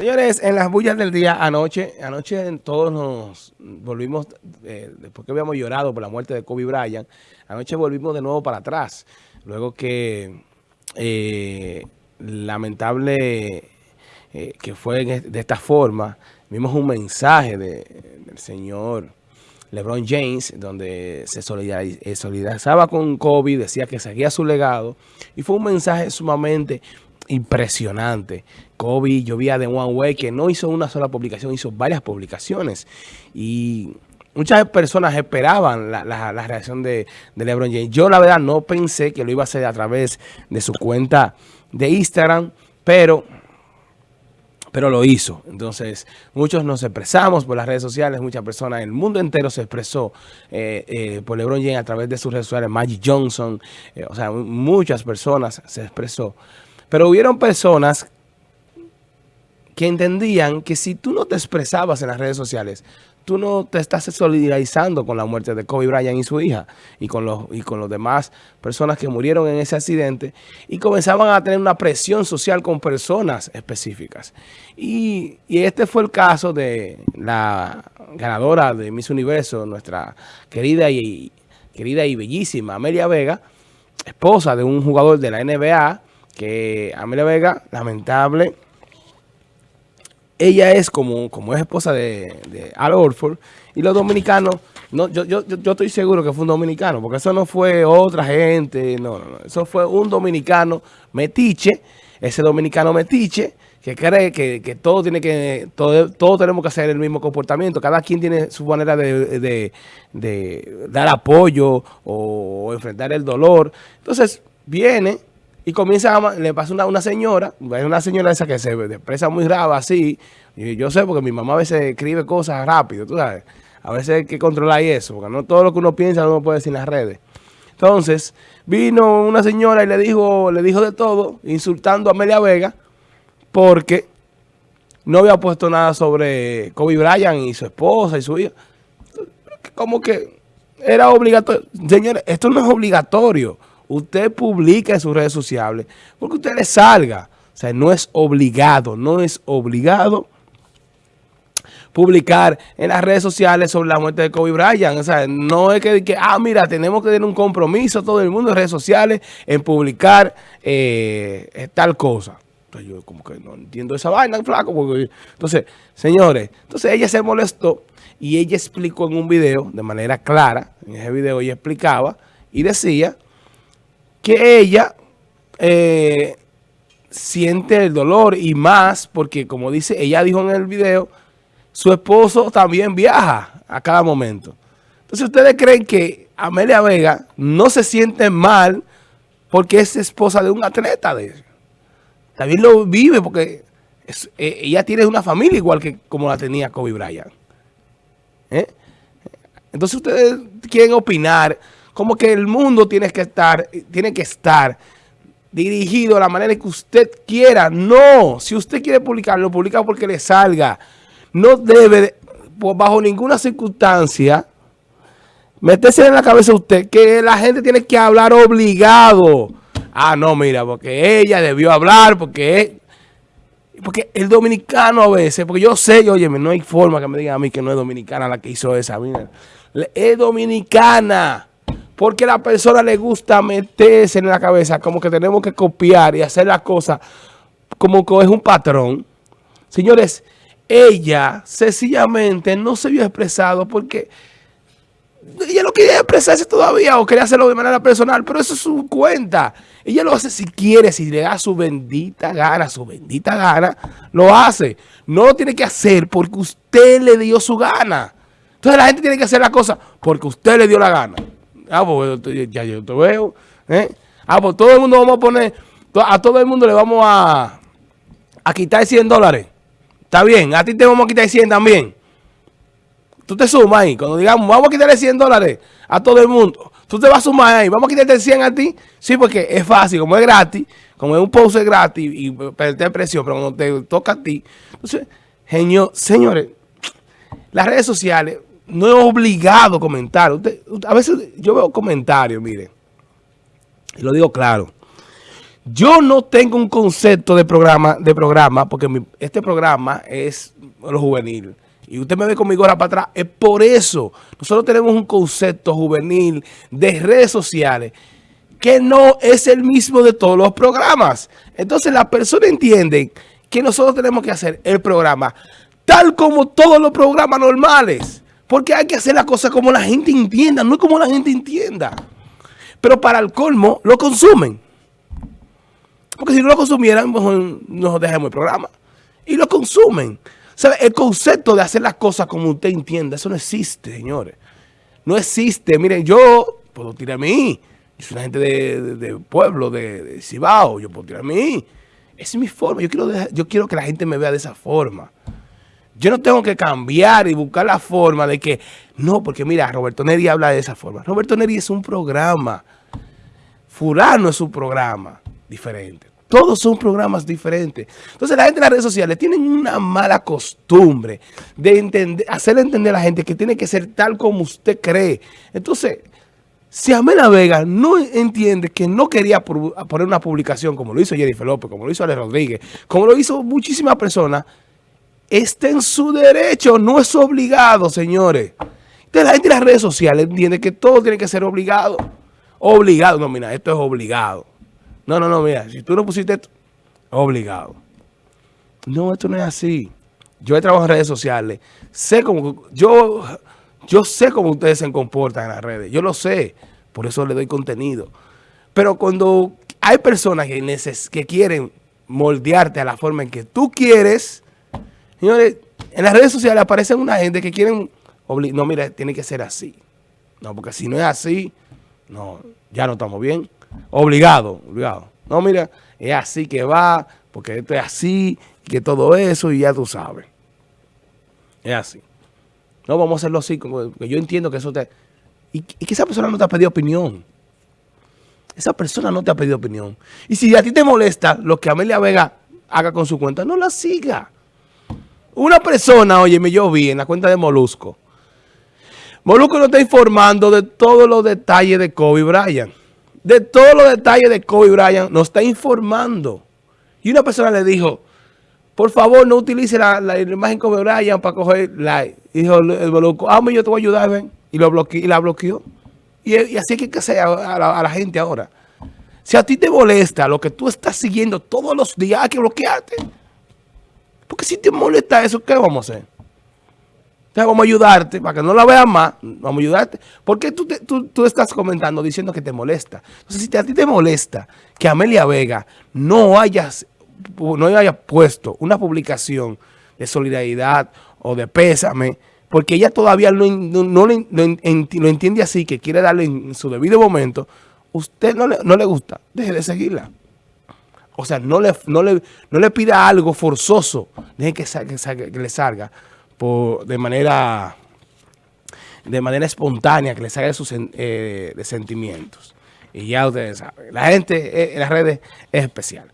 Señores, en las bullas del día anoche, anoche todos nos volvimos, eh, después que habíamos llorado por la muerte de Kobe Bryant, anoche volvimos de nuevo para atrás, luego que eh, lamentable eh, que fue de esta forma, vimos un mensaje del señor LeBron James, donde se solidarizaba con Kobe, decía que seguía su legado, y fue un mensaje sumamente impresionante. Kobe, yo vi a The One Way que no hizo una sola publicación, hizo varias publicaciones. Y muchas personas esperaban la, reacción de, LeBron James. Yo la verdad no pensé que lo iba a hacer a través de su cuenta de Instagram, pero pero lo hizo. Entonces, muchos nos expresamos por las redes sociales, muchas personas, el mundo entero se expresó eh, eh, por LeBron James a través de sus redes sociales, Magic Johnson, eh, o sea, muchas personas se expresó. Pero hubieron personas que entendían que si tú no te expresabas en las redes sociales, tú no te estás solidarizando con la muerte de Kobe Bryant y su hija y con los y con los demás personas que murieron en ese accidente y comenzaban a tener una presión social con personas específicas. Y, y este fue el caso de la ganadora de Miss Universo, nuestra querida y, querida y bellísima Amelia Vega, esposa de un jugador de la NBA, que Amelia Vega, lamentable, ella es como, como es esposa de, Al Orford, y los dominicanos, no, yo, yo, yo estoy seguro que fue un dominicano, porque eso no fue otra gente, no, no, no, eso fue un dominicano metiche, ese dominicano metiche, que cree que, todo tiene que, todo, todos tenemos que hacer el mismo comportamiento, cada quien tiene su manera de, de dar apoyo o enfrentar el dolor. Entonces, viene y comienza, a, le pasa una, una señora, una señora esa que se expresa muy raba así. Yo sé porque mi mamá a veces escribe cosas rápido, tú sabes. A veces hay que controlar eso, porque no todo lo que uno piensa no lo puede decir en las redes. Entonces, vino una señora y le dijo, le dijo de todo, insultando a Amelia Vega, porque no había puesto nada sobre Kobe Bryant y su esposa y su hija. Como que era obligatorio. Señores, esto no es obligatorio usted publica en sus redes sociales porque usted le salga. O sea, no es obligado, no es obligado publicar en las redes sociales sobre la muerte de Kobe Bryant. O sea, no es que, ah, mira, tenemos que tener un compromiso todo el mundo en redes sociales en publicar eh, tal cosa. Entonces yo como que no entiendo esa vaina, flaco. Entonces, señores, entonces ella se molestó y ella explicó en un video de manera clara, en ese video ella explicaba y decía que ella eh, siente el dolor y más porque, como dice, ella dijo en el video, su esposo también viaja a cada momento. Entonces, ¿ustedes creen que Amelia Vega no se siente mal porque es esposa de un atleta de También lo vive porque eh, ella tiene una familia igual que como la tenía Kobe Bryant. ¿Eh? Entonces, ustedes quieren opinar como que el mundo tiene que estar, tiene que estar dirigido a la manera que usted quiera. No, si usted quiere publicarlo, publica porque le salga. No debe, bajo ninguna circunstancia, meterse en la cabeza usted que la gente tiene que hablar obligado. Ah, no, mira, porque ella debió hablar, porque porque el dominicano a veces, porque yo sé, oye, no hay forma que me digan a mí que no es dominicana la que hizo esa. Mira, es dominicana. Porque a la persona le gusta meterse en la cabeza como que tenemos que copiar y hacer las cosas como que es un patrón. Señores, ella sencillamente no se vio expresado porque ella no quería expresarse todavía o quería hacerlo de manera personal, pero eso es su cuenta. Ella lo hace si quiere, si le da su bendita gana, su bendita gana, lo hace. No lo tiene que hacer porque usted le dio su gana. Entonces la gente tiene que hacer la cosa porque usted le dio la gana. Ah, pues ya yo te veo. ¿eh? Ah, pues todo el mundo vamos a poner, a todo el mundo le vamos a, a quitar 100 dólares. Está bien, a ti te vamos a quitar 100 también. Tú te sumas ahí. Cuando digamos, vamos a quitarle 100 dólares a todo el mundo. Tú te vas a sumar ahí. Vamos a quitarte 100 a ti. Sí, porque es fácil. Como es gratis, como es un post gratis y perder presión, pero cuando te toca a ti. Entonces, genio, señores, las redes sociales no es obligado comentar. a veces yo veo comentarios, mire, y lo digo claro. Yo no tengo un concepto de programa, de programa porque este programa es lo juvenil. Y usted me ve con mi gorra para atrás. Es por eso. Nosotros tenemos un concepto juvenil de redes sociales que no es el mismo de todos los programas. Entonces la persona entiende que nosotros tenemos que hacer el programa tal como todos los programas normales. Porque hay que hacer las cosas como la gente entienda, no como la gente entienda. Pero para el colmo, lo consumen. Porque si no lo consumieran, mejor nos dejamos el programa. Y lo consumen. El concepto de hacer las cosas como usted entienda, eso no existe, señores. No existe. Miren, yo puedo tirar a mí. Yo soy una gente de, pueblo, de, Cibao. Yo puedo tirar a mí. Esa es mi forma. Yo quiero, yo quiero que la gente me vea de esa forma. Yo no tengo que cambiar y buscar la forma de que... No, porque mira, Roberto Neri habla de esa forma. Roberto Neri es un programa. Furano es un programa diferente. Todos son programas diferentes. Entonces la gente en las redes sociales tienen una mala costumbre de entender, hacerle entender a la gente que tiene que ser tal como usted cree. Entonces, si Amela Vega no entiende que no quería poner una publicación como lo hizo Jennifer López, como lo hizo Ale Rodríguez, como lo hizo muchísimas personas, está en su derecho, no es obligado, señores. Entonces la gente en las redes sociales entiende que todo tiene que ser obligado. Obligado, no, mira, esto es obligado. No, no, no, mira, si tú no pusiste esto, obligado. No, esto no es así. Yo he trabajado en redes sociales. Sé cómo, yo, yo sé cómo ustedes se comportan en las redes. Yo lo sé. Por eso le doy contenido. Pero cuando hay personas que, que quieren moldearte a la forma en que tú quieres, Señores, en las redes sociales aparecen una gente que quieren... No, mira, tiene que ser así. No, porque si no es así, no, ya no estamos bien. Obligado, obligado. No, mira, es así que va, porque esto es así, que todo eso, y ya tú sabes. Es así. No, vamos a hacerlo así, porque yo entiendo que eso te... Y, que esa persona no te ha pedido opinión. Esa persona no te ha pedido opinión. Y si a ti te molesta lo que Amelia Vega haga con su cuenta, no la siga. Una persona, oye, me yo vi en la cuenta de Molusco. Molusco nos está informando de todos los detalles de Kobe Bryant. De todos los detalles de Kobe Bryant nos está informando. Y una persona le dijo, por favor, no utilice la, imagen Kobe Bryant para coger like. Y dijo el Molusco, ah, yo te voy a ayudar, ven. Y, lo bloqueó, y la bloqueó. Y, así es que hacer a, a, la, gente ahora. Si a ti te molesta lo que tú estás siguiendo todos los días, hay que bloquearte. Porque si te molesta eso, ¿qué vamos a hacer? Entonces vamos a ayudarte, para que no la veas más, vamos a ayudarte. Porque tú, tú, estás comentando diciendo que te molesta. Entonces, si a ti te molesta que Amelia Vega no, hayas, no haya puesto una publicación de solidaridad o de pésame, porque ella todavía no, lo, entiende así, que quiere darle en su debido momento, usted no le gusta, deje de seguirla. O sea, no le, no le, no le pida algo forzoso. Deje que, que, le salga por, de manera de manera espontánea, que le salga de sus eh, de sentimientos. Y ya ustedes saben, la gente eh, en las redes es especial.